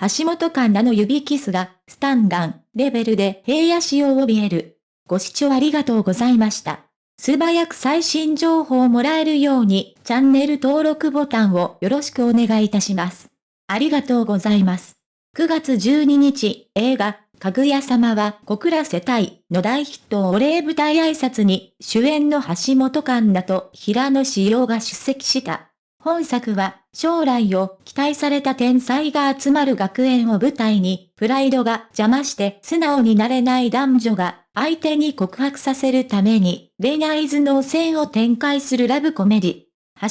橋本環奈の指キスが、スタンガン、レベルで平野市を怯える。ご視聴ありがとうございました。素早く最新情報をもらえるように、チャンネル登録ボタンをよろしくお願いいたします。ありがとうございます。9月12日、映画、かぐや様は小倉世帯の大ヒットお礼舞台挨拶に主演の橋本環奈と平野志陽が出席した。本作は将来を期待された天才が集まる学園を舞台に、プライドが邪魔して素直になれない男女が相手に告白させるために恋愛頭脳戦を展開するラブコメディ。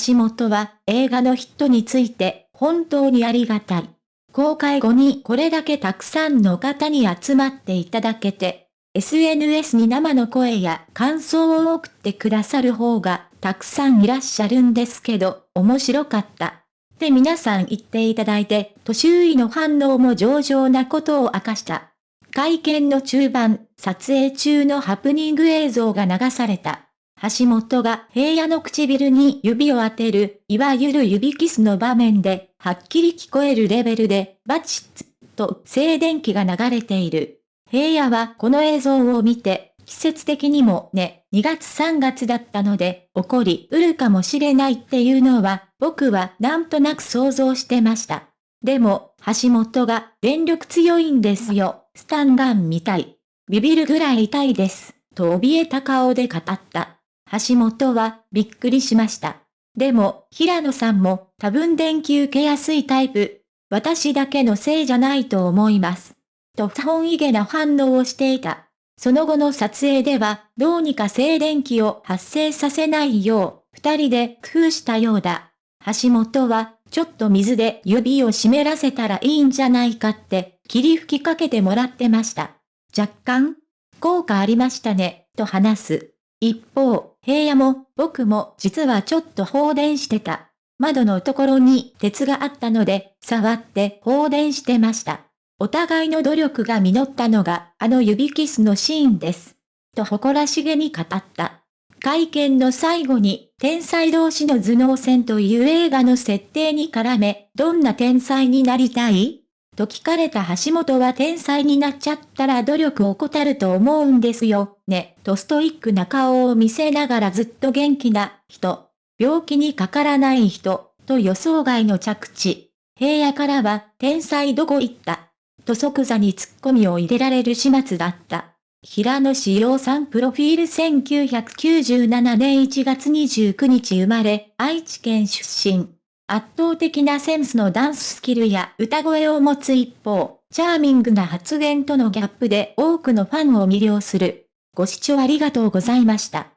橋本は映画のヒットについて本当にありがたい。公開後にこれだけたくさんの方に集まっていただけて、SNS に生の声や感想を送ってくださる方がたくさんいらっしゃるんですけど、面白かった。って皆さん言っていただいて、と周囲の反応も上々なことを明かした。会見の中盤、撮影中のハプニング映像が流された。橋本が平野の唇に指を当てる、いわゆる指キスの場面で、はっきり聞こえるレベルで、バチッツと静電気が流れている。平野はこの映像を見て、季節的にもね、2月3月だったので、起こりうるかもしれないっていうのは、僕はなんとなく想像してました。でも、橋本が電力強いんですよ、スタンガンみたい。ビビるぐらい痛いです、と怯えた顔で語った。橋本はびっくりしました。でも、平野さんも多分電気受けやすいタイプ。私だけのせいじゃないと思います。と本意げな反応をしていた。その後の撮影では、どうにか静電気を発生させないよう、二人で工夫したようだ。橋本は、ちょっと水で指を湿らせたらいいんじゃないかって、霧吹きかけてもらってました。若干、効果ありましたね、と話す。一方、平野も、僕も実はちょっと放電してた。窓のところに鉄があったので、触って放電してました。お互いの努力が実ったのがあの指キスのシーンです。と誇らしげに語った。会見の最後に、天才同士の頭脳戦という映画の設定に絡め、どんな天才になりたい？と聞かれた橋本は天才になっちゃったら努力を怠ると思うんですよ、ね、とストイックな顔を見せながらずっと元気な人、病気にかからない人、と予想外の着地。平野からは、天才どこ行った？と即座に突っ込みを入れられる始末だった。平野志陽さんプロフィール1997年1月29日生まれ、愛知県出身。圧倒的なセンスのダンススキルや歌声を持つ一方、チャーミングな発言とのギャップで多くのファンを魅了する。ご視聴ありがとうございました。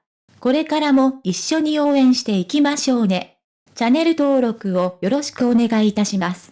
これからも一緒に応援していきましょうね。チャンネル登録をよろしくお願いいたします。